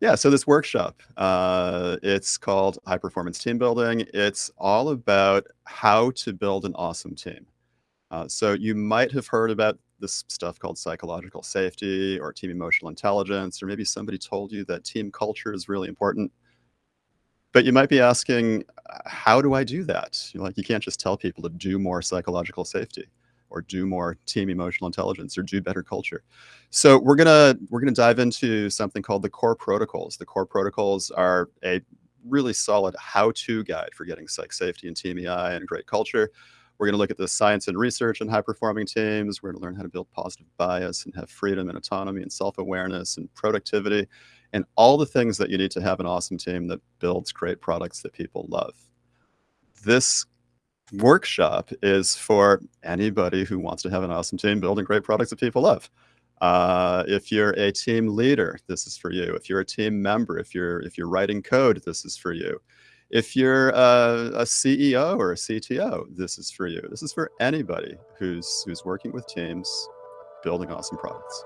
Yeah, so this workshop, uh, it's called High Performance Team Building. It's all about how to build an awesome team. Uh, so you might have heard about this stuff called psychological safety or team emotional intelligence, or maybe somebody told you that team culture is really important. But you might be asking, "Uh, how do I do that? You're like, you can't just tell people to do more psychological safety or do more team emotional intelligence or do better culture. So we're gonna we're gonna dive into something called the core protocols. The core protocols are a really solid how-to guide for getting psych safety and team EI and great culture. We're gonna look at the science and research in high-performing teams. We're gonna learn how to build positive bias and have freedom and autonomy and self-awareness and productivity and all the things that you need to have an awesome team that builds great products that people love. This workshop is for anybody who wants to have an awesome team building great products that people love. Uh, if you're a team leader, this is for you. If you're a team member, if you're if you're writing code, this is for you. If you're a, a CEO or a CTO, this is for you. This is for anybody who's who's working with teams, building awesome products.